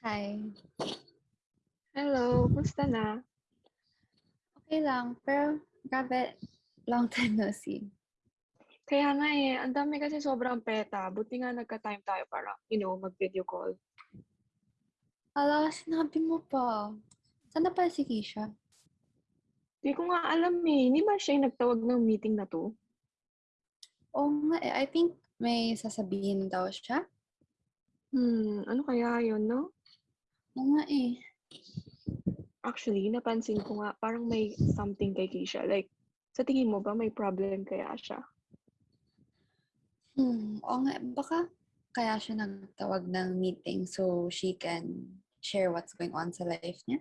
Hi. Hello, kumusta na? Okay lang, pero grabe, long time no see. Kaya nga eh, ang dami kasi sobrang peta. Buti nga nagka-time tayo para, you know, mag-video call. Ala, sinabi mo pa. Sana pala si Keisha? Di ko nga alam eh. Hindi ba siya yung nagtawag ng meeting na to? Oo nga eh, I think may sasabihin daw siya. Hmm, ano kaya yun, no? Oo nga eh. Actually, napansin ko nga, parang may something kay Keisha. Like, sa tingin mo ba may problem kaya siya? Hmm, oo nga, baka kaya siya nagtawag ng meeting so she can share what's going on sa life niya.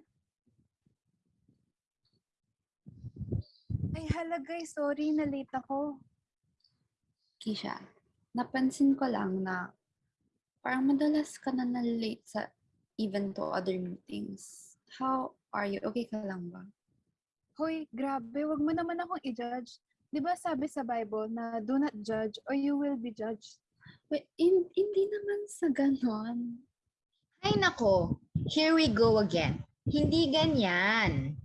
Ay, hala guys, sorry, na-late ako. Keisha, napansin ko lang na parang madalas ka na na-late sa even to other meetings. How are you? Okay ka lang ba? Hoy, grabe, wag mo naman akong i-judge. Di ba sabi sa Bible na do not judge or you will be judged? Wait, hin- hindi naman sa ganon. Ay nako, here we go again. Hindi ganyan.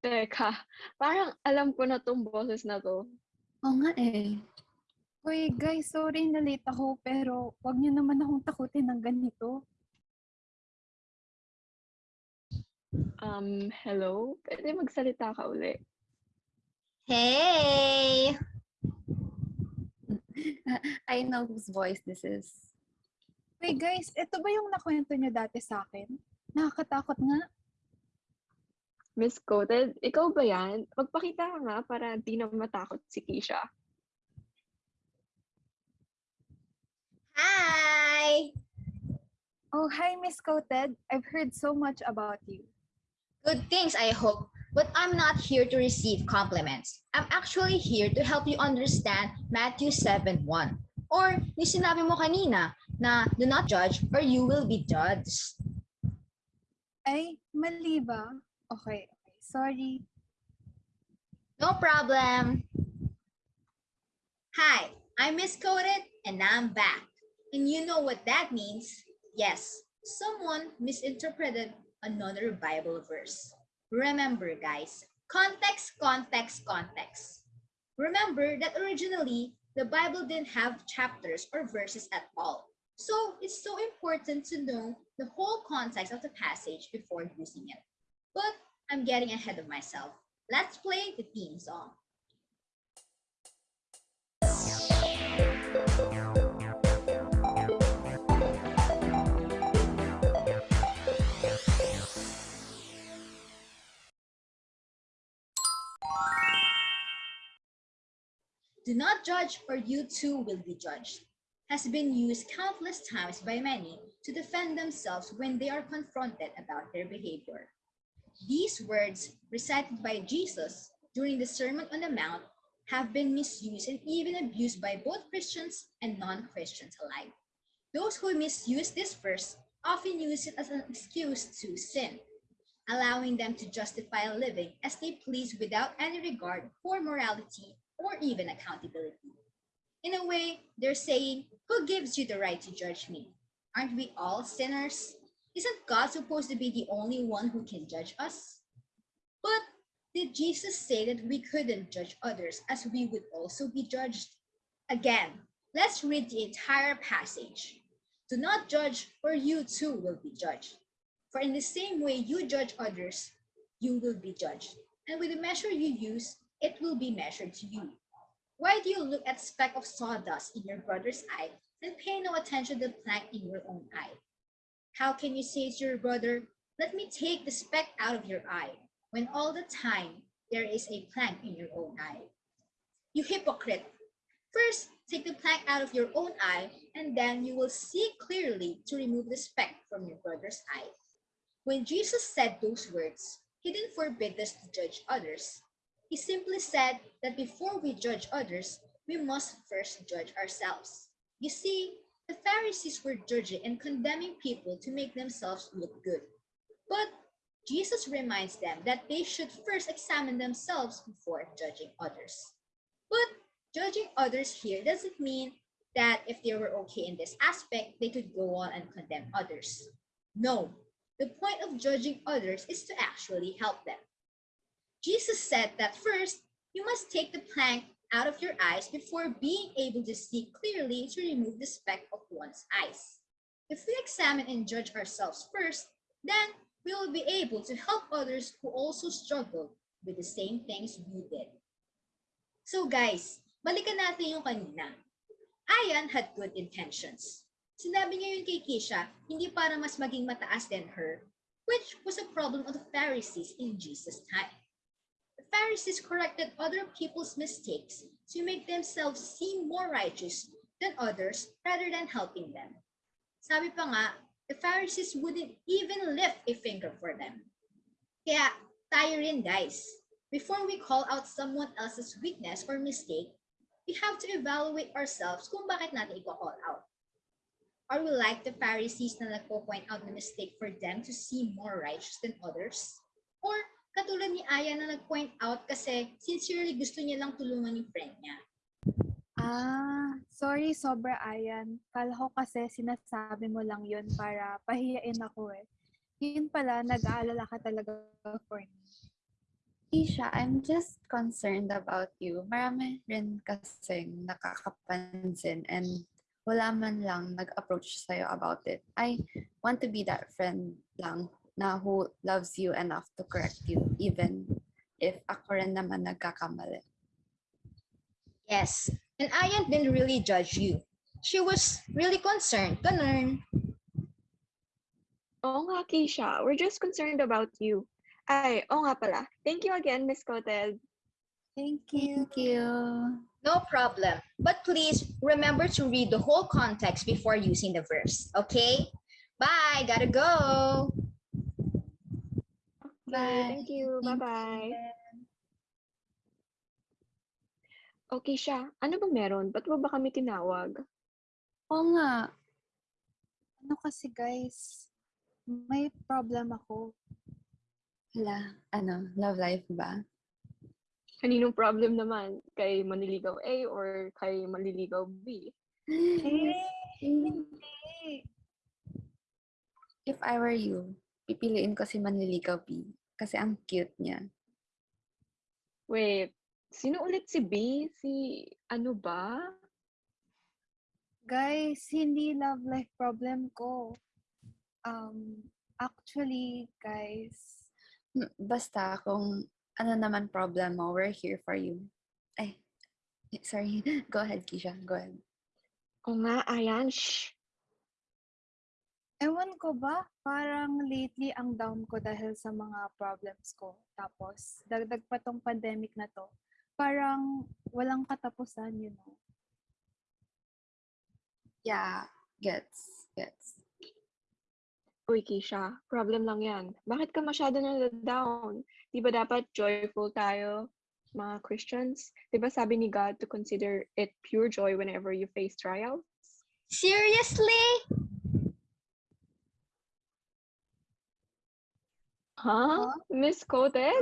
Teka, parang alam ko na tong boses na to. Oo nga eh. Hoy guys, sorry, na-late ako, pero wag niyo naman akong takutin ng ganito. Um, hello? Pwede magsalita ka uli. Hey! I know whose voice this is. Hoy guys, ito ba yung nakwento niyo dati sa akin? Nakakatakot nga. Miss Coated, ikaw ba yan? Magpakita ka nga para di na matakot si Keisha. Hi! Oh, hi Misquoted. I've heard so much about you. Good things, I hope. But I'm not here to receive compliments. I'm actually here to help you understand Matthew 7.1. Or yung sinabi mo kanina na do not judge or you will be judged. Ay, mali ba? Okay, okay. Sorry. No problem. Hi, I'm Misquoted and I'm back. And you know what that means? Yes, someone misinterpreted another Bible verse. Remember, guys, context, context, context. Remember that originally the Bible didn't have chapters or verses at all. So it's so important to know the whole context of the passage before using it. But I'm getting ahead of myself. Let's play the theme song. Do not judge, or you too will be judged, has been used countless times by many to defend themselves when they are confronted about their behavior. These words, recited by Jesus during the Sermon on the Mount, have been misused and even abused by both Christians and non Christians alike. Those who misuse this verse often use it as an excuse to sin, allowing them to justify living as they please without any regard for morality or even accountability. In a way, they're saying, Who gives you the right to judge me? Aren't we all sinners? Isn't God supposed to be the only one who can judge us? But did Jesus say that we couldn't judge others as we would also be judged? Again, let's read the entire passage. Do not judge, or you too will be judged. For in the same way you judge others, you will be judged. And with the measure you use, it will be measured to you. Why do you look at speck of sawdust in your brother's eye and pay no attention to the plank in your own eye? How can you say to your brother, Let me take the speck out of your eye, when all the time there is a plank in your own eye? You hypocrite! First, take the plank out of your own eye, and then you will see clearly to remove the speck from your brother's eye. When Jesus said those words, he didn't forbid us to judge others. He simply said that before we judge others, we must first judge ourselves. You see, the Pharisees were judging and condemning people to make themselves look good. But Jesus reminds them that they should first examine themselves before judging others. But judging others here doesn't mean that if they were okay in this aspect, they could go on and condemn others. No, the point of judging others is to actually help them. Jesus said that first, you must take the plank out of your eyes before being able to see clearly to remove the speck of one's eyes. If we examine and judge ourselves first, then we will be able to help others who also struggle with the same things we did. So guys, balikan natin yung kanina. Ayan had good intentions. Sinabi niya yun kay Keisha, hindi para mas maging mataas than her, which was a problem of the Pharisees in Jesus' time. Pharisees corrected other people's mistakes to make themselves seem more righteous than others rather than helping them. Sabi pa nga, the Pharisees wouldn't even lift a finger for them. Kaya tayo rin guys, before we call out someone else's weakness or mistake, we have to evaluate ourselves kung bakit natin i-call out. Are we like the Pharisees na nagpo-point out the mistake for them to seem more righteous than others? Or katulad ni Aya na nag-point out kasi sincerely gusto niya lang tulungan yung friend niya. Ah, sorry sobra Ayan. Kala ko kasi sinasabi mo lang yun para pahiyain ako eh. Yun pala, nag-aalala ka talaga for me. Isha, I'm just concerned about you. Marami rin kasing nakakapansin and wala man lang nag-approach sa'yo about it. I want to be that friend lang na who loves you enough to correct you even if ako rin naman nagkakamali. Yes, and Aya didn't really judge you. She was really concerned. Ganun. Oo nga, Keisha. We're just concerned about you. Ay, oo nga pala. Thank you again, Misquoted. Thank you. Thank you. No problem. But please remember to read the whole context before using the verse. Okay? Bye. Gotta go. Bye. thank you. Bye-bye. Okay siya. Ano bang meron? Ba't mo ba kami tinawag? Oo nga. Ano kasi guys, may problem ako. Hala, ano, love life ba? Kaninong problem naman? Kay Manliligaw A or kay Manliligaw B? Eh, hindi. If I were you, pipiliin ko si Manliligaw B kasi ang cute niya. Wait, sino ulit si B? Si ano ba? Guys, hindi love life problem ko. Um, actually, guys, Mm, Basta kung ano naman problem mo, we're here for you. Ay, sorry. Go ahead, Kisha. Go ahead. O nga, ayan. Shh. Ewan ko ba, parang lately ang down ko dahil sa mga problems ko. Tapos, dagdag pa tong pandemic na to. Parang walang katapusan, you know. Yeah, gets, gets. Uy, Keisha, problem lang yan. Bakit ka masyado na down? Di ba dapat joyful tayo, mga Christians? Di ba sabi ni God to consider it pure joy whenever you face trials? Seriously? Huh? Misquoted?